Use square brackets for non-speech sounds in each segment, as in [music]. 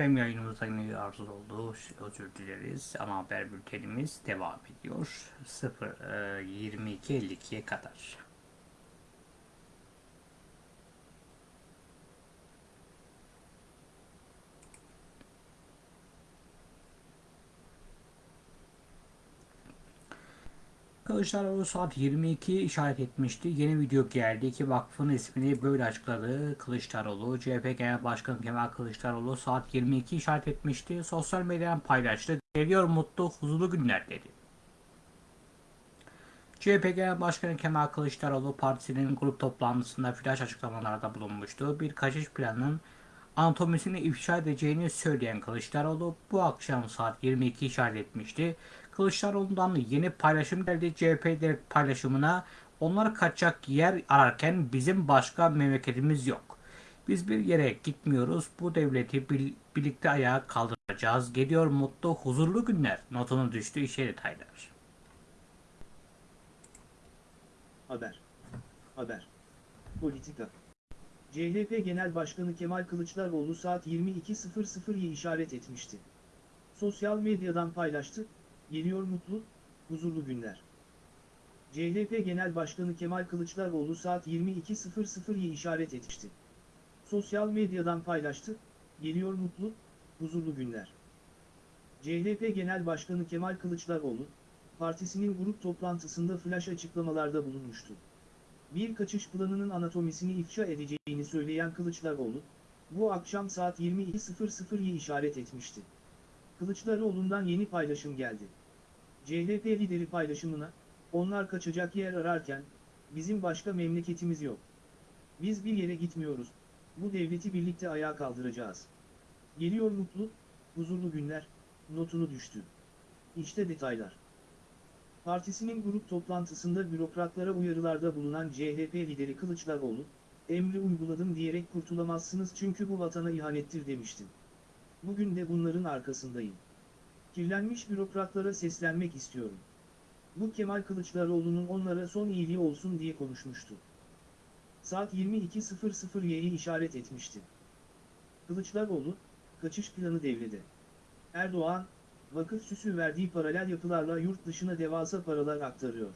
Efendim yayınımızda yine arsız oldu. Özür dileriz. Ana haber bültenimiz devam ediyor. 0 e, 22.52'ye kadar. Kılıçdaroğlu saat 22 işaret etmişti. Yeni video geldi. İki vakfın ismini böyle açıkladı. Kılıçdaroğlu, CHP Genel Başkanı Kemal Kılıçdaroğlu saat 22 işaret etmişti. Sosyal medyadan paylaştı. Geliyor mutlu, huzurlu günler dedi. CHP Genel Başkanı Kemal Kılıçdaroğlu partisinin grup toplantısında flash açıklamalarda bulunmuştu. Bir kaçış planının anatomisini ifşa edeceğini söyleyen Kılıçdaroğlu bu akşam saat 22 işaret etmişti. Kılıçdaroğlu'ndan yeni paylaşım geldi CHP paylaşımına. Onlar kaçacak yer ararken bizim başka memleketimiz yok. Biz bir yere gitmiyoruz. Bu devleti birlikte ayağa kaldıracağız. Geliyor mutlu, huzurlu günler. Notunu düştü işe detaylar. Haber. Haber. Politika. CHP Genel Başkanı Kemal Kılıçdaroğlu saat 22.00'yi işaret etmişti. Sosyal medyadan paylaştı, geliyor mutlu, huzurlu günler. CHP Genel Başkanı Kemal Kılıçdaroğlu saat 22.00'yi işaret etmişti. Sosyal medyadan paylaştı, geliyor mutlu, huzurlu günler. CHP Genel Başkanı Kemal Kılıçdaroğlu, partisinin grup toplantısında flash açıklamalarda bulunmuştu. Bir kaçış planının anatomisini ifşa edeceğini söyleyen Kılıçdaroğlu, bu akşam saat 22.00'yi işaret etmişti. Kılıçdaroğlu'ndan yeni paylaşım geldi. CHP lideri paylaşımına, onlar kaçacak yer ararken, bizim başka memleketimiz yok. Biz bir yere gitmiyoruz, bu devleti birlikte ayağa kaldıracağız. Geliyor mutlu, huzurlu günler, notunu düştü. İşte detaylar. Partisinin grup toplantısında bürokratlara uyarılarda bulunan CHP lideri Kılıçdaroğlu, emri uyguladım diyerek kurtulamazsınız çünkü bu vatana ihanettir demiştim. Bugün de bunların arkasındayım. Kirlenmiş bürokratlara seslenmek istiyorum. Bu Kemal Kılıçdaroğlu'nun onlara son iyiliği olsun diye konuşmuştu. Saat 22.00'yi işaret etmişti. Kılıçdaroğlu, kaçış planı devrede. Erdoğan, vakıf süsü verdiği paralel yapılarla yurt dışına devasa paralar aktarıyor.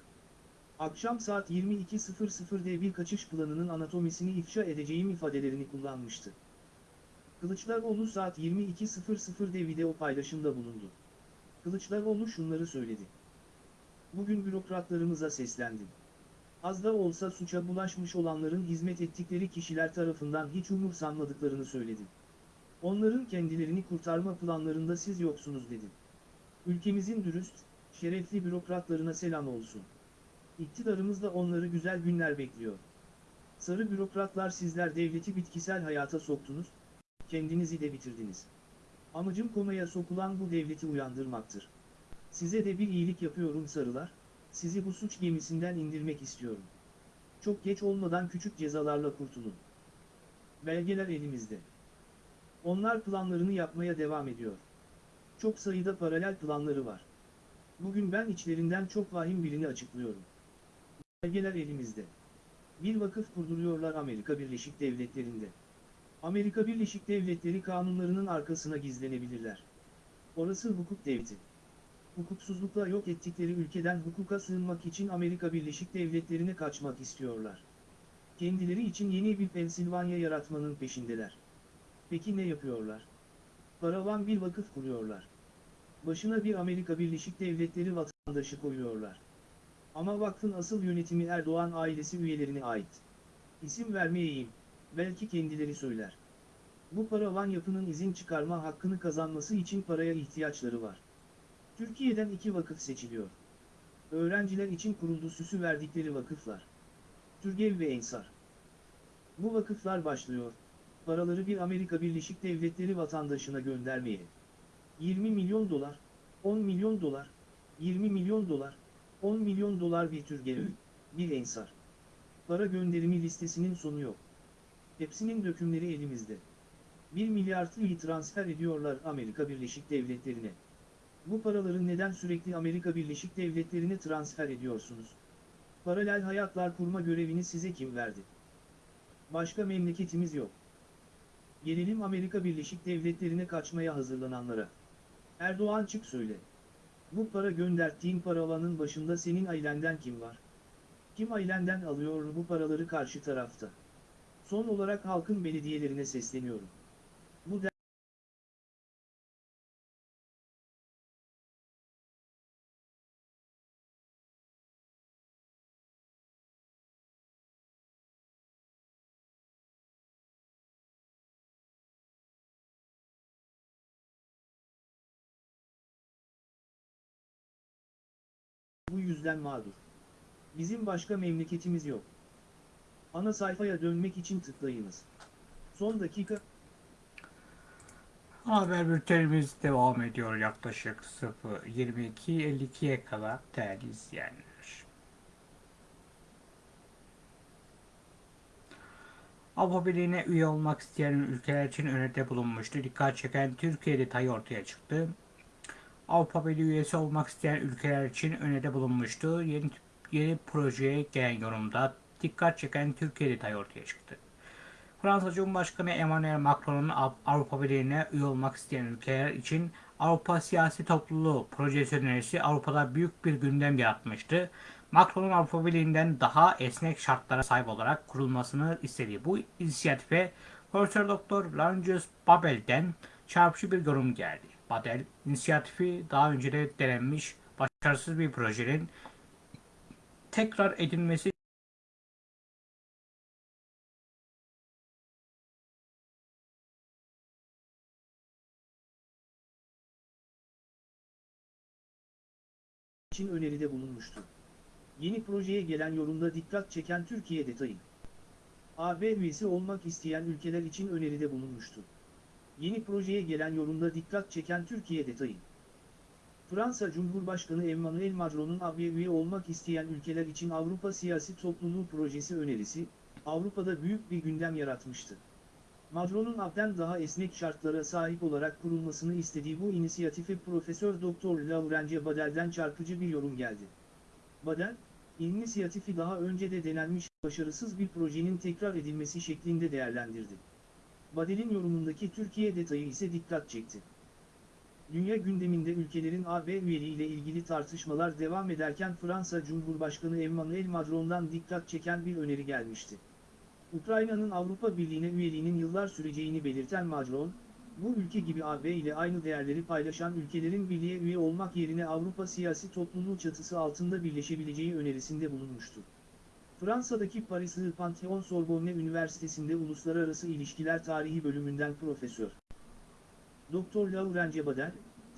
Akşam saat 22.00'de bir kaçış planının anatomisini ifşa edeceğim ifadelerini kullanmıştı. Kılıçdaroğlu saat 22.00'de video paylaşımda bulundu. Kılıçdaroğlu şunları söyledi. Bugün bürokratlarımıza seslendim. Az da olsa suça bulaşmış olanların hizmet ettikleri kişiler tarafından hiç umursanmadıklarını söyledim. Onların kendilerini kurtarma planlarında siz yoksunuz dedim. Ülkemizin dürüst, şerefli bürokratlarına selam olsun. İktidarımızda onları güzel günler bekliyor. Sarı bürokratlar sizler devleti bitkisel hayata soktunuz, kendinizi de bitirdiniz. Amacım komaya sokulan bu devleti uyandırmaktır. Size de bir iyilik yapıyorum sarılar, sizi bu suç gemisinden indirmek istiyorum. Çok geç olmadan küçük cezalarla kurtulun. Belgeler elimizde. Onlar planlarını yapmaya devam ediyor. Çok sayıda paralel planları var. Bugün ben içlerinden çok vahim birini açıklıyorum. Belgeler elimizde. Bir vakıf kurduruyorlar Amerika Birleşik Devletleri'nde. Amerika Birleşik Devletleri kanunlarının arkasına gizlenebilirler. Orası hukuk devleti. Hukuksuzlukla yok ettikleri ülkeden hukuka sığınmak için Amerika Birleşik Devletleri'ne kaçmak istiyorlar. Kendileri için yeni bir Pensilvanya yaratmanın peşindeler. Peki ne yapıyorlar? Paravan bir vakıf kuruyorlar. Başına bir Amerika Birleşik Devletleri vatandaşı koyuyorlar. Ama vakfın asıl yönetimi Erdoğan ailesi üyelerine ait. İsim vermeyeyim, belki kendileri söyler. Bu paravan yapının izin çıkarma hakkını kazanması için paraya ihtiyaçları var. Türkiye'den iki vakıf seçiliyor. Öğrenciler için kuruldu süsü verdikleri vakıflar. Türgev ve Ensar. Bu vakıflar başlıyor, paraları bir Amerika Birleşik Devletleri vatandaşına göndermeye. 20 milyon dolar, 10 milyon dolar, 20 milyon dolar, 10 milyon dolar bir Türgev, bir Ensar. Para gönderimi listesinin sonu yok. Hepsinin dökümleri elimizde. 1 milyar TL'yi transfer ediyorlar Amerika Birleşik Devletleri'ne. Bu paraları neden sürekli Amerika Birleşik Devletleri'ne transfer ediyorsunuz? Paralel hayatlar kurma görevini size kim verdi? Başka memleketimiz yok. Gelelim Amerika Birleşik Devletleri'ne kaçmaya hazırlananlara. Erdoğan çık söyle. Bu para gönderttiğin paravanın başında senin ailenden kim var? Kim ailenden alıyor bu paraları karşı tarafta? Son olarak halkın belediyelerine sesleniyorum. Bu bu yüzden mağdur. Bizim başka memleketimiz yok. Ana sayfaya dönmek için tıklayınız. Son dakika Haber bültenimiz devam ediyor yaklaşık 0.22.52'ye kadar değerli izleyenler. Avrupa Birliği'ne üye olmak isteyen ülkeler için öneride bulunmuştu. Dikkat çeken Türkiye detayı ortaya çıktı. Avrupa Birliği üyesi olmak isteyen ülkeler için öneride bulunmuştu. Yeni, yeni projeye gelen yorumda dikkat çeken Türkiye detayı ortaya çıktı. Fransa Cumhurbaşkanı Emmanuel Macron'un Av- Avrupa Birliği'ne üye olmak isteyen ülkeler için Avrupa Siyasi Topluluğu projesi önerisi Avrupa'da büyük bir gündem yaratmıştı. Macron'un Avrupa Birliği'nden daha esnek şartlara sahip olarak kurulmasını istediği bu inisiyatife Profesör Doktor Laurentius Babel'den çarpıcı bir yorum geldi. Babel, inisiyatifi daha önce de denenmiş başarısız bir projenin tekrar edilmesi için öneride bulunmuştu. Yeni projeye gelen yorumda dikkat çeken Türkiye detayı. AB üyesi olmak isteyen ülkeler için öneride bulunmuştu. Yeni projeye gelen yorumda dikkat çeken Türkiye detayı. Fransa Cumhurbaşkanı Emmanuel Macron'un AB üye olmak isteyen ülkeler için Avrupa Siyasi Topluluğu projesi önerisi, Avrupa'da büyük bir gündem yaratmıştı. Macron'un AB'den daha esnek şartlara sahip olarak kurulmasını istediği bu inisiyatife Profesör Doktor Laurence Badel'den çarpıcı bir yorum geldi. Badel, inisiyatifi daha önce de denenmiş başarısız bir projenin tekrar edilmesi şeklinde değerlendirdi. Badel'in yorumundaki Türkiye detayı ise dikkat çekti. Dünya gündeminde ülkelerin AB üyeliğiyle ilgili tartışmalar devam ederken Fransa Cumhurbaşkanı Emmanuel Macron'dan dikkat çeken bir öneri gelmişti. Ukrayna'nın Avrupa Birliği'ne üyeliğinin yıllar süreceğini belirten Macron, bu ülke gibi AB ile aynı değerleri paylaşan ülkelerin birliğe üye olmak yerine Avrupa Siyasi Topluluğu çatısı altında birleşebileceği önerisinde bulunmuştu. Fransa'daki Parisli Pantheon Sorbonne Üniversitesi'nde Uluslararası İlişkiler Tarihi bölümünden profesör. Doktor Laurence Badel,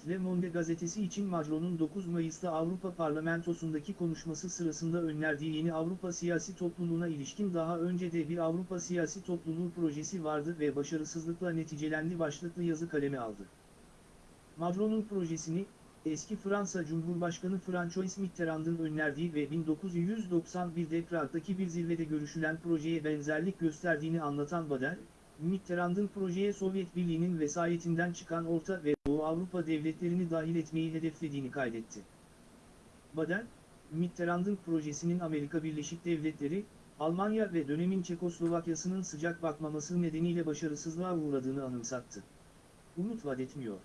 Le Monde gazetesi için Macron'un 9 Mayıs'ta Avrupa Parlamentosu'ndaki konuşması sırasında önerdiği yeni Avrupa Siyasi Topluluğu'na ilişkin daha önce de bir Avrupa Siyasi Topluluğu projesi vardı ve başarısızlıkla neticelendi başlıklı yazı kaleme aldı. Macron'un projesini, eski Fransa Cumhurbaşkanı François Mitterrand'ın önerdiği ve 1991'de Prag'daki bir zirvede görüşülen projeye benzerlik gösterdiğini anlatan Badel, Mitterrand'ın projeye Sovyet Birliği'nin vesayetinden çıkan Orta ve Avrupa devletlerini dahil etmeyi hedeflediğini kaydetti. Badel, Mitterrand'ın projesinin Amerika Birleşik Devletleri, Almanya ve dönemin Çekoslovakya'sının sıcak bakmaması nedeniyle başarısızlığa uğradığını anımsattı. Umut vaat etmiyor.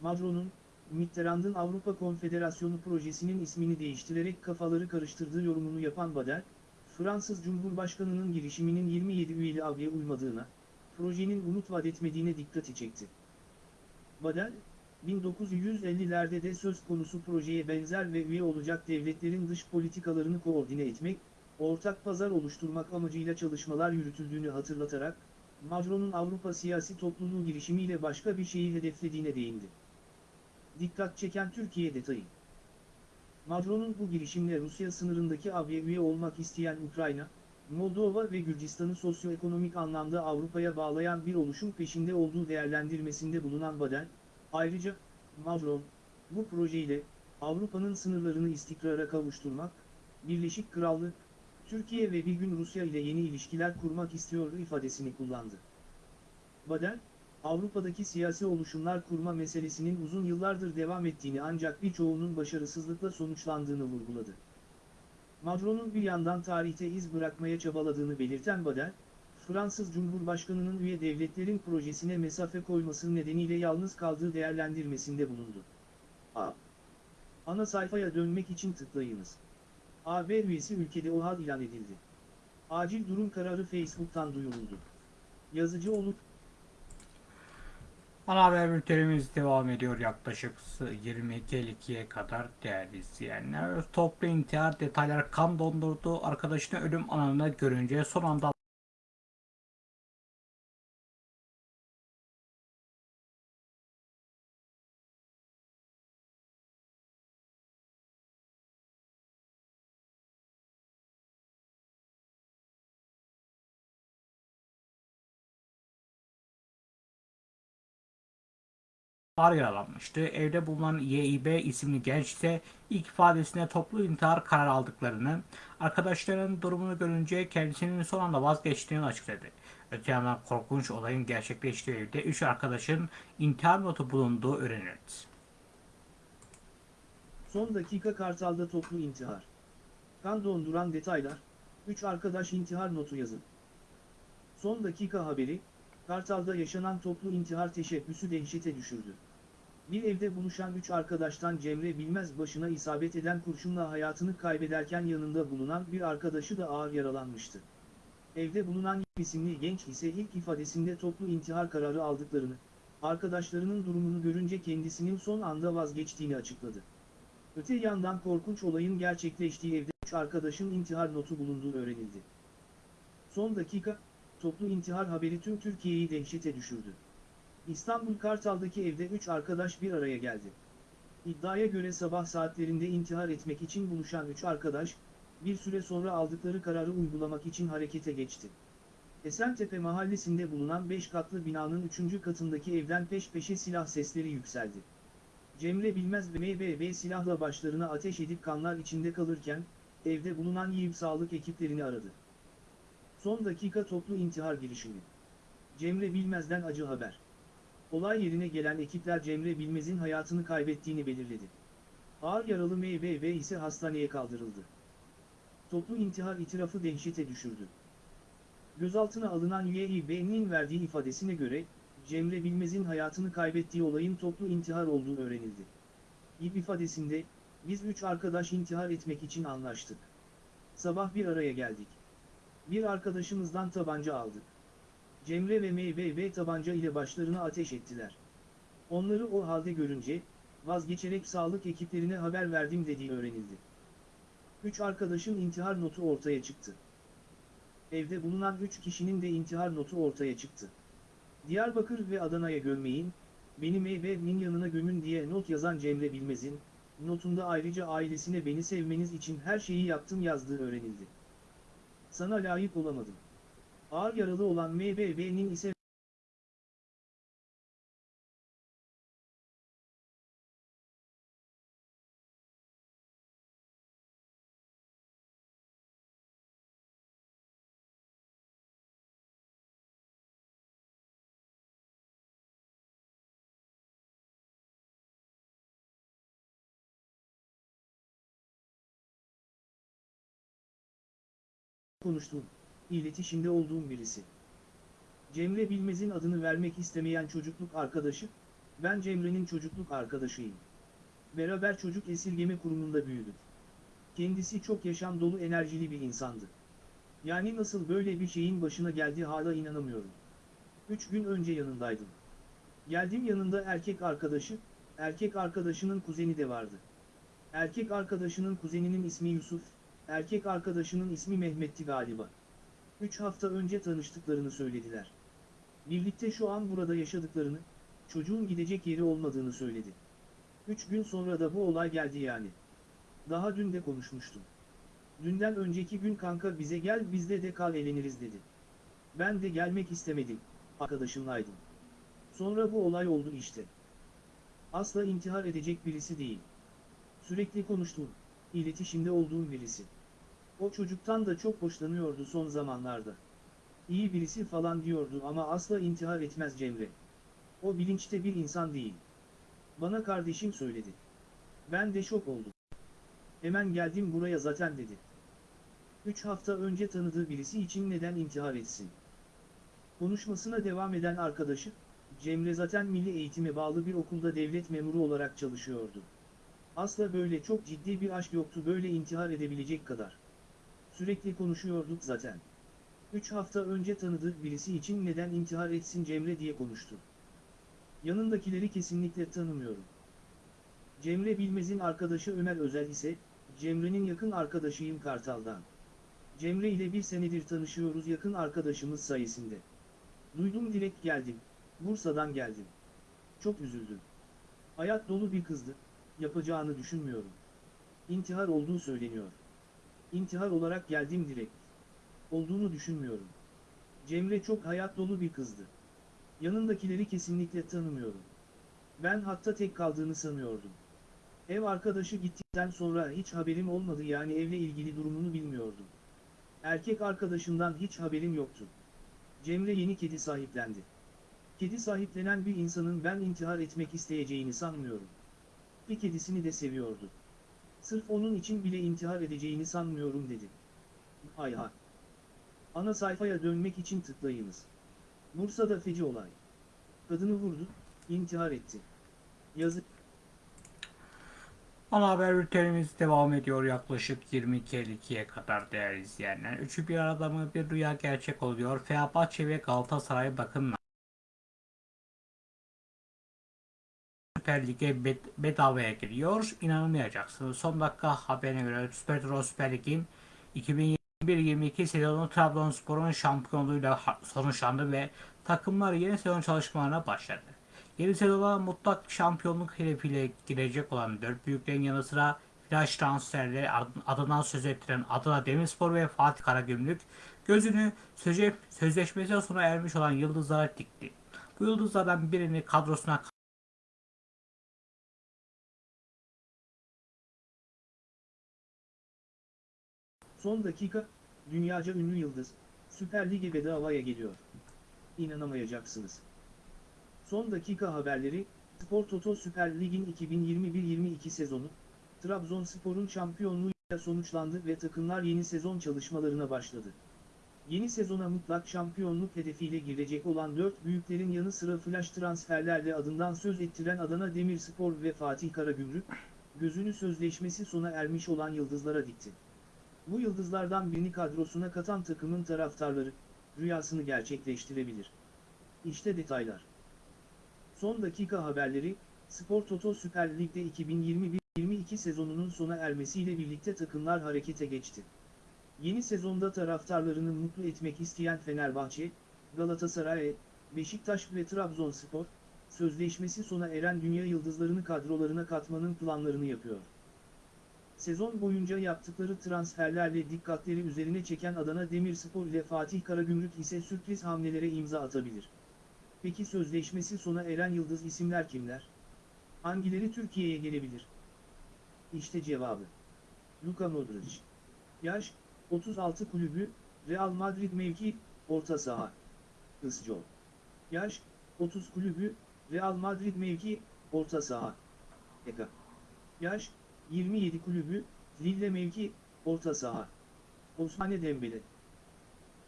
Macron'un, Mitterrand'ın Avrupa Konfederasyonu projesinin ismini değiştirerek kafaları karıştırdığı yorumunu yapan Badel, Fransız Cumhurbaşkanı'nın girişiminin 27 üyeli avya uymadığına, projenin umut vaat etmediğine dikkati çekti. Badel, 1950'lerde de söz konusu projeye benzer ve üye olacak devletlerin dış politikalarını koordine etmek, ortak pazar oluşturmak amacıyla çalışmalar yürütüldüğünü hatırlatarak, Macron'un Avrupa siyasi topluluğu girişimiyle başka bir şeyi hedeflediğine değindi. Dikkat çeken Türkiye detayı. Macron'un bu girişimle Rusya sınırındaki AB'ye üye olmak isteyen Ukrayna, Moldova ve Gürcistan'ı sosyoekonomik anlamda Avrupa'ya bağlayan bir oluşum peşinde olduğu değerlendirmesinde bulunan Badel, ayrıca, Macron, bu projeyle, Avrupa'nın sınırlarını istikrara kavuşturmak, Birleşik Krallık, Türkiye ve bir gün Rusya ile yeni ilişkiler kurmak istiyor ifadesini kullandı. Badel, Avrupa'daki siyasi oluşumlar kurma meselesinin uzun yıllardır devam ettiğini ancak birçoğunun başarısızlıkla sonuçlandığını vurguladı. Macron'un bir yandan tarihte iz bırakmaya çabaladığını belirten Badel, Fransız Cumhurbaşkanı'nın üye devletlerin projesine mesafe koyması nedeniyle yalnız kaldığı değerlendirmesinde bulundu. A. Ana sayfaya dönmek için tıklayınız. AB üyesi ülkede OHAL ilan edildi. Acil durum kararı Facebook'tan duyuruldu. Yazıcı olup Ana haber bültenimiz devam ediyor yaklaşık 22.52'ye kadar değerli izleyenler. Toplu intihar detaylar kan dondurdu. Arkadaşını ölüm anında görünce son anda ağır yaralanmıştı. Evde bulunan YİB isimli genç ise ilk ifadesinde toplu intihar kararı aldıklarını, arkadaşlarının durumunu görünce kendisinin son anda vazgeçtiğini açıkladı. Öte yandan korkunç olayın gerçekleştiği evde 3 arkadaşın intihar notu bulunduğu öğrenildi. son dakika Kartal'da toplu intihar. Kan donduran detaylar, 3 arkadaş intihar notu yazın. Son dakika haberi, Kartal'da yaşanan toplu intihar teşebbüsü dehşete düşürdü. Bir evde buluşan 3 arkadaştan Cemre Bilmez başına isabet eden kurşunla hayatını kaybederken yanında bulunan bir arkadaşı da ağır yaralanmıştı. Evde bulunan isimli genç ise ilk ifadesinde toplu intihar kararı aldıklarını, arkadaşlarının durumunu görünce kendisinin son anda vazgeçtiğini açıkladı. Öte yandan korkunç olayın gerçekleştiği evde 3 arkadaşın intihar notu bulunduğu öğrenildi. Son dakika, toplu intihar haberi tüm Türkiye'yi dehşete düşürdü. İstanbul Kartal'daki evde 3 arkadaş bir araya geldi. İddiaya göre sabah saatlerinde intihar etmek için buluşan 3 arkadaş, bir süre sonra aldıkları kararı uygulamak için harekete geçti. Esentepe mahallesinde bulunan 5 katlı binanın 3. katındaki evden peş peşe silah sesleri yükseldi. Cemre Bilmez ve MBB silahla başlarına ateş edip kanlar içinde kalırken, evde bulunan YİB sağlık ekiplerini aradı. Son dakika toplu intihar girişimi. Cemre Bilmez'den acı haber. Olay yerine gelen ekipler Cemre Bilmez'in hayatını kaybettiğini belirledi. Ağır yaralı MBB ise hastaneye kaldırıldı. Toplu intihar itirafı dehşete düşürdü. Gözaltına alınan YİB'nin verdiği ifadesine göre, Cemre Bilmez'in hayatını kaybettiği olayın toplu intihar olduğu öğrenildi. İB ifadesinde, biz üç arkadaş intihar etmek için anlaştık. Sabah bir araya geldik. Bir arkadaşımızdan tabanca aldık. Cemre ve MBB tabanca ile başlarına ateş ettiler. Onları o halde görünce, vazgeçerek sağlık ekiplerine haber verdim dediği öğrenildi. Üç arkadaşın intihar notu ortaya çıktı. Evde bulunan üç kişinin de intihar notu ortaya çıktı. Diyarbakır ve Adana'ya gömmeyin, beni MB'nin yanına gömün diye not yazan Cemre Bilmez'in, notunda ayrıca ailesine beni sevmeniz için her şeyi yaptım yazdığı öğrenildi. Sana layık olamadım. Ağır yaralı olan MBB'nin ise konuştuğum, iletişimde olduğum birisi. Cemre Bilmez'in adını vermek istemeyen çocukluk arkadaşı, ben Cemre'nin çocukluk arkadaşıyım. Beraber çocuk esirgeme kurumunda büyüdük. Kendisi çok yaşam dolu enerjili bir insandı. Yani nasıl böyle bir şeyin başına geldi hala inanamıyorum. Üç gün önce yanındaydım. Geldim yanında erkek arkadaşı, erkek arkadaşının kuzeni de vardı. Erkek arkadaşının kuzeninin ismi Yusuf, erkek arkadaşının ismi Mehmet'ti galiba. Üç hafta önce tanıştıklarını söylediler. Birlikte şu an burada yaşadıklarını, çocuğun gidecek yeri olmadığını söyledi. Üç gün sonra da bu olay geldi yani. Daha dün de konuşmuştum. Dünden önceki gün kanka bize gel bizde de kal eğleniriz dedi. Ben de gelmek istemedim, arkadaşımlaydım. Sonra bu olay oldu işte. Asla intihar edecek birisi değil. Sürekli konuştuğum, iletişimde olduğum birisi. O çocuktan da çok hoşlanıyordu son zamanlarda. İyi birisi falan diyordu ama asla intihar etmez Cemre. O bilinçte bir insan değil. Bana kardeşim söyledi. Ben de şok oldum. Hemen geldim buraya zaten dedi. Üç hafta önce tanıdığı birisi için neden intihar etsin? Konuşmasına devam eden arkadaşı, Cemre zaten milli eğitime bağlı bir okulda devlet memuru olarak çalışıyordu. Asla böyle çok ciddi bir aşk yoktu böyle intihar edebilecek kadar. Sürekli konuşuyorduk zaten. Üç hafta önce tanıdığı birisi için neden intihar etsin Cemre diye konuştu. Yanındakileri kesinlikle tanımıyorum. Cemre Bilmez'in arkadaşı Ömer Özel ise, Cemre'nin yakın arkadaşıyım Kartal'dan. Cemre ile bir senedir tanışıyoruz yakın arkadaşımız sayesinde. Duydum direkt geldim. Bursa'dan geldim. Çok üzüldüm. Hayat dolu bir kızdı. Yapacağını düşünmüyorum. İntihar olduğu söyleniyor. İntihar olarak geldim direkt. Olduğunu düşünmüyorum. Cemre çok hayat dolu bir kızdı. Yanındakileri kesinlikle tanımıyorum. Ben hatta tek kaldığını sanıyordum. Ev arkadaşı gittikten sonra hiç haberim olmadı yani evle ilgili durumunu bilmiyordum. Erkek arkadaşından hiç haberim yoktu. Cemre yeni kedi sahiplendi. Kedi sahiplenen bir insanın ben intihar etmek isteyeceğini sanmıyorum. Bir kedisini de seviyordu. Sırf onun için bile intihar edeceğini sanmıyorum dedi. Hay hay. Ana sayfaya dönmek için tıklayınız. Bursa'da feci olay. Kadını vurdu, intihar etti. Yazık. Ana haber bültenimiz devam ediyor yaklaşık 22.52'ye kadar değerli izleyenler. Üçü bir arada mı bir rüya gerçek oluyor. Fenerbahçe ve Galatasaray bakın Süper Lig'e bed- bedavaya giriyor. İnanamayacaksınız. Son dakika haberine göre Süper Euro Süper Lig'in 2021-22 sezonu Trabzonspor'un şampiyonluğuyla sonuçlandı ve takımlar yeni sezon çalışmalarına başladı. Yeni sezona mutlak şampiyonluk hedefiyle girecek olan dört büyüklerin yanı sıra flash transferleri ad- adından söz ettiren Adana Demirspor ve Fatih Karagümrük gözünü sözleşmesi sona ermiş olan yıldızlara dikti. Bu yıldızlardan birini kadrosuna Son dakika, dünyaca ünlü yıldız, Süper Lig'e bedavaya geliyor. İnanamayacaksınız. Son dakika haberleri, Spor Toto Süper Lig'in 2021-22 sezonu, Trabzonspor'un şampiyonluğuyla sonuçlandı ve takımlar yeni sezon çalışmalarına başladı. Yeni sezona mutlak şampiyonluk hedefiyle girecek olan dört büyüklerin yanı sıra flash transferlerle adından söz ettiren Adana Demirspor ve Fatih Karagümrük, gözünü sözleşmesi sona ermiş olan yıldızlara dikti. Bu yıldızlardan birini kadrosuna katan takımın taraftarları, rüyasını gerçekleştirebilir. İşte detaylar. Son dakika haberleri, Spor Toto Süper Lig'de 2021-22 sezonunun sona ermesiyle birlikte takımlar harekete geçti. Yeni sezonda taraftarlarını mutlu etmek isteyen Fenerbahçe, Galatasaray, Beşiktaş ve Trabzonspor, sözleşmesi sona eren dünya yıldızlarını kadrolarına katmanın planlarını yapıyor. Sezon boyunca yaptıkları transferlerle dikkatleri üzerine çeken Adana Demirspor ile Fatih Karagümrük ise sürpriz hamlelere imza atabilir. Peki sözleşmesi sona eren yıldız isimler kimler? Hangileri Türkiye'ye gelebilir? İşte cevabı. Luka Modric. Yaş, 36 kulübü, Real Madrid mevki, orta saha. Isco. Yaş, 30 kulübü, Real Madrid mevki, orta saha. Eka. Yaş, 27 kulübü, Lille mevki, orta saha. Osmane Dembele.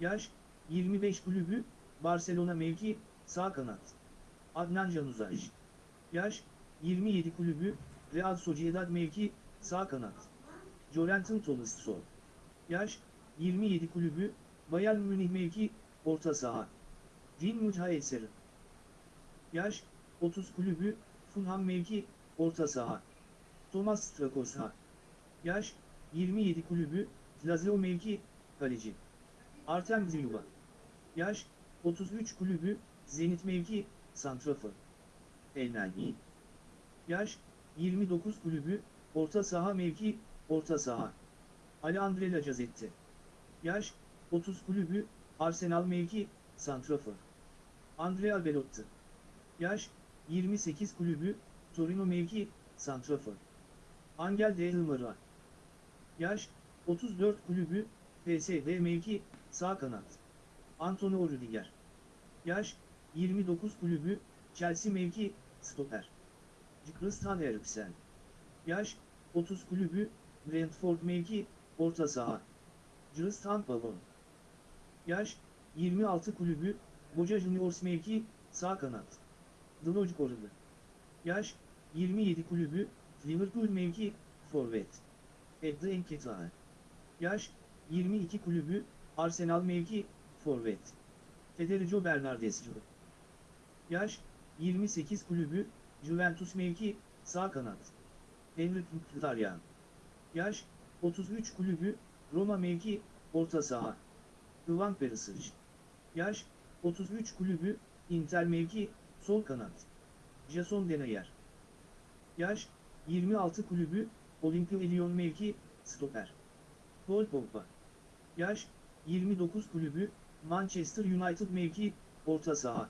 Yaş, 25 kulübü, Barcelona mevki, sağ kanat. Adnan Januzaj. Yaş, 27 kulübü, Real Sociedad mevki, sağ kanat. Jorentin Tolisso. Yaş, 27 kulübü, Bayern Münih mevki, orta saha. Din Mücahiseri. Yaş, 30 kulübü, Fulham mevki, orta saha. Thomas Strakosha. Yaş, 27 kulübü, Lazio mevki, kaleci. Artem Zilva. Yaş, 33 kulübü, Zenit mevki, santrafor. Elneni. Yaş, 29 kulübü, orta saha mevki, orta saha. Alejandro Lacazette. Yaş, 30 kulübü, Arsenal mevki, santrafor. Andrea Belotti. Yaş, 28 kulübü, Torino mevki, santrafor. Angel de Hılmara. Yaş, 34 kulübü, PSV mevki, sağ kanat. Antonio Rüdiger. Yaş, 29 kulübü, Chelsea mevki, stoper. Christian Eriksen. Yaş, 30 kulübü, Brentford mevki, orta saha. Christian Pavon. Yaş, 26 kulübü, Boca Juniors mevki, sağ kanat. Dloj Koralı. Yaş, 27 kulübü, Liverpool mevki, forvet. Ebde Enketağı. Yaş, 22 kulübü, Arsenal mevki, forvet. Federico Bernardescu. Yaş, 28 kulübü, Juventus mevki, sağ kanat. Henrik Mkhitaryan. Yaş, 33 kulübü, Roma mevki, orta saha. Ivan Perisic. Yaş, 33 kulübü, Inter mevki, sol kanat. Jason Denayer. Yaş, 26 kulübü, Olimpia Lyon mevki, stoper. Paul Pogba. Yaş, 29 kulübü, Manchester United mevki, orta saha.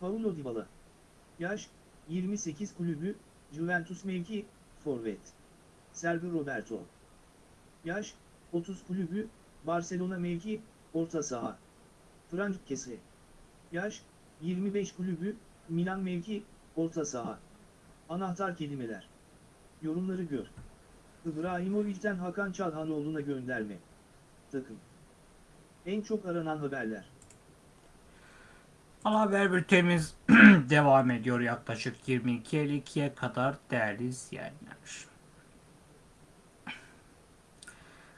Paulo Dybala. Yaş, 28 kulübü, Juventus mevki, forvet. Sergio Roberto. Yaş, 30 kulübü, Barcelona mevki, orta saha. Frank Kese. Yaş, 25 kulübü, Milan mevki, orta saha. Anahtar kelimeler. Yorumları gör. İbrahimovic'den Hakan Çalhanoğlu'na gönderme. Takım. En çok aranan haberler. Ana haber bültenimiz [clears throat] devam ediyor yaklaşık 22.52'ye kadar değerli izleyenler.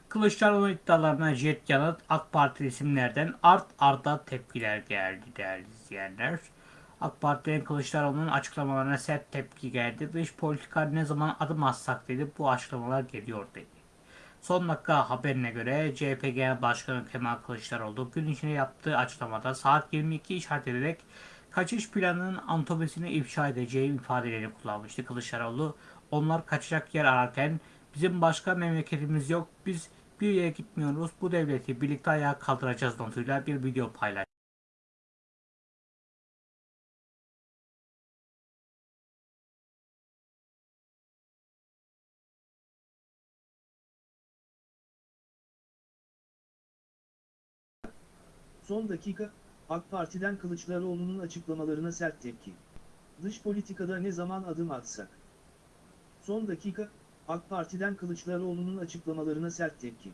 Kılıçdaroğlu iddialarına jet yanıt AK Parti isimlerden art arda tepkiler geldi değerli izleyenler. AK Parti'nin Kılıçdaroğlu'nun açıklamalarına sert tepki geldi. Dış politika ne zaman adım atsak dedi bu açıklamalar geliyor dedi. Son dakika haberine göre CHP Genel Başkanı Kemal Kılıçdaroğlu gün içinde yaptığı açıklamada saat 22 işaret ederek kaçış planının anatomisini ifşa edeceği ifadelerini kullanmıştı. Kılıçdaroğlu onlar kaçacak yer ararken bizim başka memleketimiz yok biz bir yere gitmiyoruz bu devleti birlikte ayağa kaldıracağız notuyla bir video paylaştı. Son dakika, AK Parti'den Kılıçdaroğlu'nun açıklamalarına sert tepki. Dış politikada ne zaman adım atsak? Son dakika, AK Parti'den Kılıçdaroğlu'nun açıklamalarına sert tepki.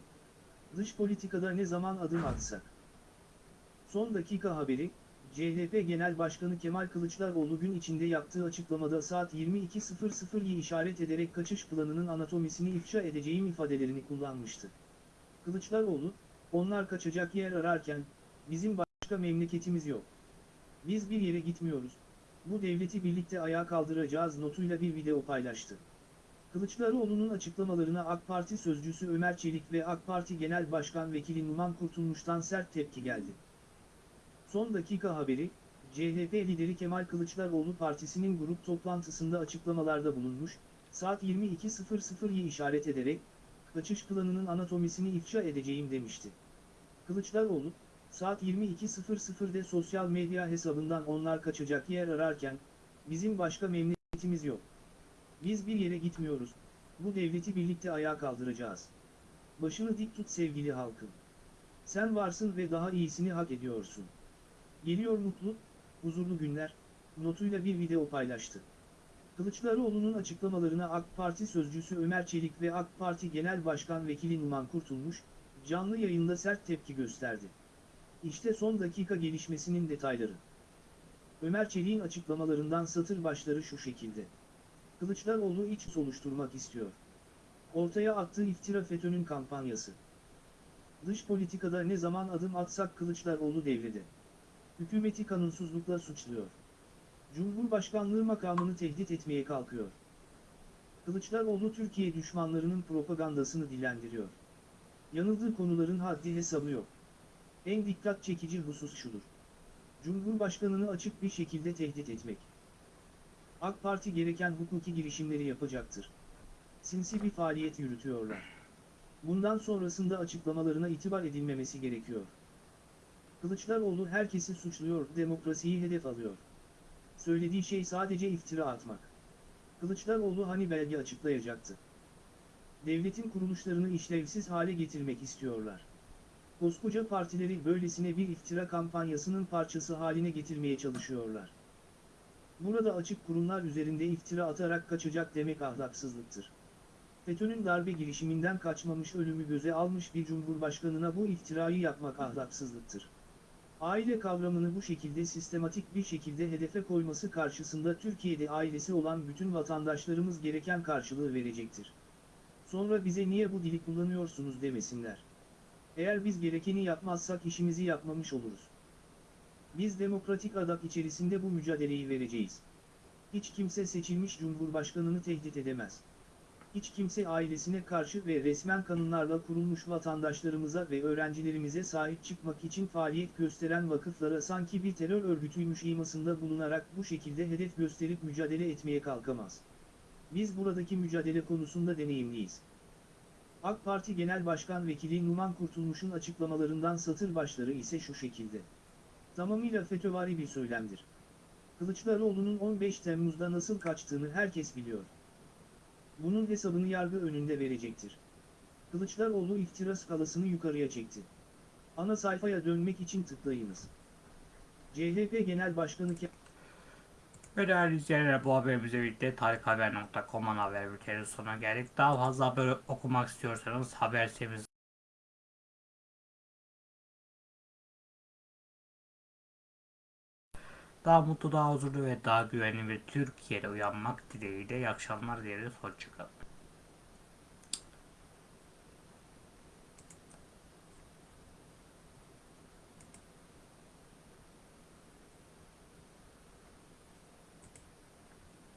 Dış politikada ne zaman adım atsak? Son dakika haberi, CHP Genel Başkanı Kemal Kılıçdaroğlu gün içinde yaptığı açıklamada saat 22.00'yi işaret ederek kaçış planının anatomisini ifşa edeceğim ifadelerini kullanmıştı. Kılıçdaroğlu, onlar kaçacak yer ararken, bizim başka memleketimiz yok. Biz bir yere gitmiyoruz. Bu devleti birlikte ayağa kaldıracağız notuyla bir video paylaştı. Kılıçdaroğlu'nun açıklamalarına AK Parti sözcüsü Ömer Çelik ve AK Parti Genel Başkan Vekili Numan Kurtulmuş'tan sert tepki geldi. Son dakika haberi, CHP lideri Kemal Kılıçdaroğlu partisinin grup toplantısında açıklamalarda bulunmuş, saat 22.00'yi işaret ederek, kaçış planının anatomisini ifşa edeceğim demişti. Kılıçdaroğlu, saat 22.00'de sosyal medya hesabından onlar kaçacak yer ararken, bizim başka memleketimiz yok. Biz bir yere gitmiyoruz, bu devleti birlikte ayağa kaldıracağız. Başını dik tut sevgili halkım. Sen varsın ve daha iyisini hak ediyorsun. Geliyor mutlu, huzurlu günler, notuyla bir video paylaştı. Kılıçdaroğlu'nun açıklamalarına AK Parti sözcüsü Ömer Çelik ve AK Parti Genel Başkan Vekili Numan Kurtulmuş, canlı yayında sert tepki gösterdi. İşte son dakika gelişmesinin detayları. Ömer Çelik'in açıklamalarından satır başları şu şekilde. Kılıçdaroğlu iç soluşturmak istiyor. Ortaya attığı iftira FETÖ'nün kampanyası. Dış politikada ne zaman adım atsak Kılıçdaroğlu devrede. Hükümeti kanunsuzlukla suçluyor. Cumhurbaşkanlığı makamını tehdit etmeye kalkıyor. Kılıçdaroğlu Türkiye düşmanlarının propagandasını dilendiriyor. Yanıldığı konuların haddi hesabı yok. En dikkat çekici husus şudur. Cumhurbaşkanını açık bir şekilde tehdit etmek. AK Parti gereken hukuki girişimleri yapacaktır. Sinsi bir faaliyet yürütüyorlar. Bundan sonrasında açıklamalarına itibar edilmemesi gerekiyor. Kılıçdaroğlu herkesi suçluyor, demokrasiyi hedef alıyor. Söylediği şey sadece iftira atmak. Kılıçdaroğlu hani belge açıklayacaktı. Devletin kuruluşlarını işlevsiz hale getirmek istiyorlar. Koskoca partileri böylesine bir iftira kampanyasının parçası haline getirmeye çalışıyorlar. Burada açık kurumlar üzerinde iftira atarak kaçacak demek ahlaksızlıktır. FETÖ'nün darbe girişiminden kaçmamış ölümü göze almış bir cumhurbaşkanına bu iftirayı yapmak ahlaksızlıktır. Aile kavramını bu şekilde sistematik bir şekilde hedefe koyması karşısında Türkiye'de ailesi olan bütün vatandaşlarımız gereken karşılığı verecektir. Sonra bize niye bu dili kullanıyorsunuz demesinler. Eğer biz gerekeni yapmazsak işimizi yapmamış oluruz. Biz demokratik adak içerisinde bu mücadeleyi vereceğiz. Hiç kimse seçilmiş cumhurbaşkanını tehdit edemez. Hiç kimse ailesine karşı ve resmen kanunlarla kurulmuş vatandaşlarımıza ve öğrencilerimize sahip çıkmak için faaliyet gösteren vakıflara sanki bir terör örgütüymüş imasında bulunarak bu şekilde hedef gösterip mücadele etmeye kalkamaz. Biz buradaki mücadele konusunda deneyimliyiz. AK Parti Genel Başkan Vekili Numan Kurtulmuş'un açıklamalarından satır başları ise şu şekilde. Tamamıyla FETÖ'vari bir söylemdir. Kılıçdaroğlu'nun 15 Temmuz'da nasıl kaçtığını herkes biliyor. Bunun hesabını yargı önünde verecektir. Kılıçdaroğlu iftira skalasını yukarıya çekti. Ana sayfaya dönmek için tıklayınız. CHP Genel Başkanı Ve değerli izleyenler bu haberimizle birlikte tarikhaber.com'un haber bültenin sonuna geldik. Daha fazla haber okumak istiyorsanız haber sitemiz daha mutlu, daha huzurlu ve daha güvenli bir Türkiye'de uyanmak dileğiyle iyi akşamlar dileriz. Hoşçakalın.